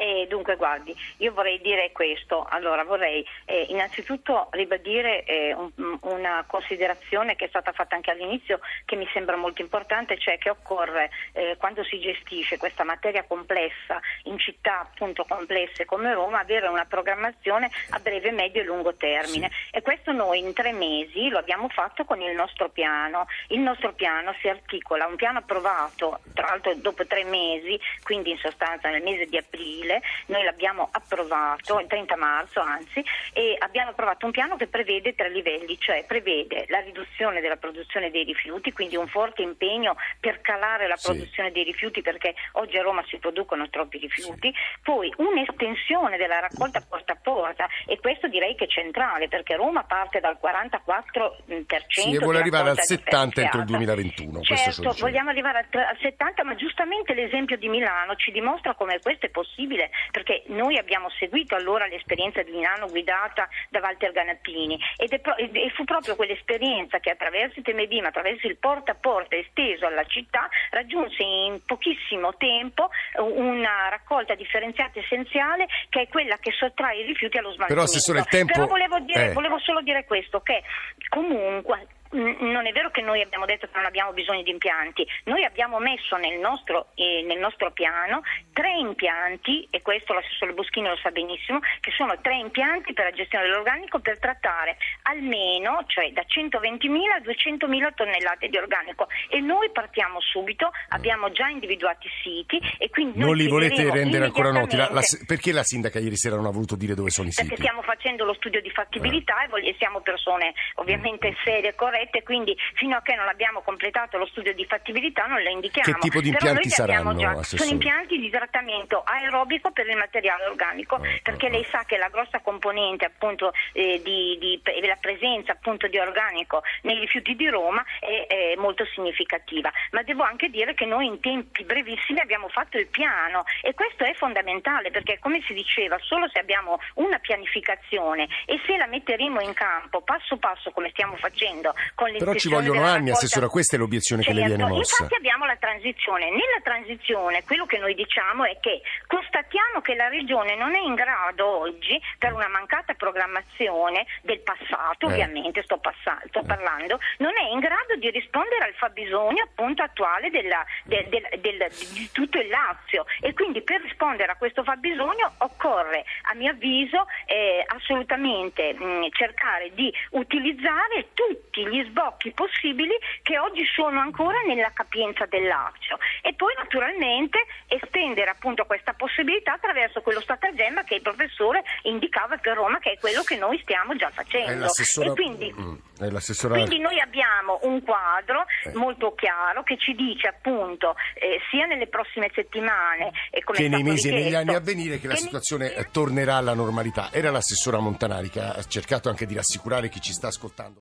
E dunque, guardi, io vorrei dire questo. Allora, vorrei eh, innanzitutto ribadire eh, un, una considerazione che è stata fatta anche all'inizio, che mi sembra molto importante, cioè che occorre, eh, quando si gestisce questa materia complessa in città appunto complesse come Roma, avere una programmazione a breve, medio e lungo termine. Sì. E questo noi in tre mesi lo abbiamo fatto con il nostro piano. Il nostro piano si articola, un piano approvato, tra l'altro dopo tre mesi, quindi in sostanza nel mese di aprile noi l'abbiamo approvato il 30 marzo anzi e abbiamo approvato un piano che prevede tre livelli, cioè prevede la riduzione della produzione dei rifiuti, quindi un forte impegno per calare la produzione sì. dei rifiuti perché oggi a Roma si producono troppi rifiuti, sì. poi un'estensione della raccolta porta a porta e questo direi che è centrale perché Roma parte dal 44% sì, e vuole arrivare al 70 entro il 2021. Certo, vogliamo arrivare al 70 ma giustamente l'esempio di Milano ci dimostra come questo è possibile possibile, perché noi abbiamo seguito allora l'esperienza di Milano guidata da Walter Ganappini ed è pro- e fu proprio quell'esperienza che attraverso il ma attraverso il porta a porta esteso alla città, raggiunse in pochissimo tempo una raccolta differenziata essenziale che è quella che sottrae i rifiuti allo smaltimento. Però, Assessore, il tempo... Però volevo, dire, eh. volevo solo dire questo, che comunque non è vero che noi abbiamo detto che non abbiamo bisogno di impianti, noi abbiamo messo nel nostro, eh, nel nostro piano tre impianti, e questo l'assessore Boschini lo sa benissimo, che sono tre impianti per la gestione dell'organico per trattare almeno, cioè da 120.000 a 200.000 tonnellate di organico e noi partiamo subito, abbiamo già individuati siti e quindi... Non li volete rendere ancora noti? La, la, perché la sindaca ieri sera non ha voluto dire dove sono i siti? Perché stiamo facendo lo studio di fattibilità eh. e siamo persone ovviamente serie e corrette quindi fino a che non abbiamo completato lo studio di fattibilità non le indichiamo. Che tipo di impianti saranno? Già, sono impianti di trattamento aerobico per il materiale organico, oh, perché oh, lei sa che la grossa componente appunto eh, di, di, la presenza appunto di organico nei rifiuti di Roma è, è molto significativa. Ma devo anche dire che noi in tempi brevissimi abbiamo fatto il piano e questo è fondamentale perché come si diceva solo se abbiamo una pianificazione e se la metteremo in campo passo passo come stiamo facendo però ci vogliono anni, Assessora, questa è l'obiezione certo, che le viene certo, mossa. Infatti abbiamo la transizione. Nella transizione quello che noi diciamo è che constatiamo che la Regione non è in grado oggi, per una mancata programmazione del passato, eh. ovviamente sto, passa- sto eh. parlando, non è in grado di rispondere al fabbisogno appunto attuale della, del, del, del, di tutto il Lazio e quindi per rispondere a questo fabbisogno occorre, a mio avviso, eh, assolutamente mh, cercare di utilizzare tutti gli sbocchi possibili che oggi sono ancora nella capienza del Lazio e poi naturalmente estendere appunto questa possibilità attraverso quello stratagemma che il professore indicava per Roma che è quello che noi stiamo già facendo. E quindi, mm, quindi, noi abbiamo un quadro eh. molto chiaro che ci dice appunto eh, sia nelle prossime settimane che nei mesi e negli anni a venire che, che la situazione ne... tornerà alla normalità. Era l'assessora Montanari che ha cercato anche di rassicurare chi ci sta ascoltando.